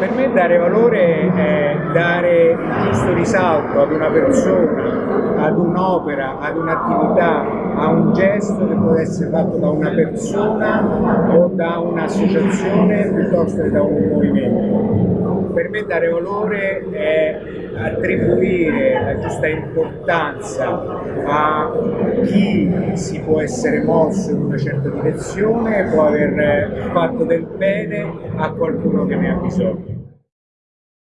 per me dare valore è dare il giusto risalto ad una persona, ad un'opera, ad un'attività, a un gesto che può essere fatto da una persona o da un'associazione piuttosto che da un movimento. Per me dare valore è attribuire la giusta importanza a chi si può essere mosso in una certa direzione può aver fatto del bene a qualcuno che ne ha bisogno.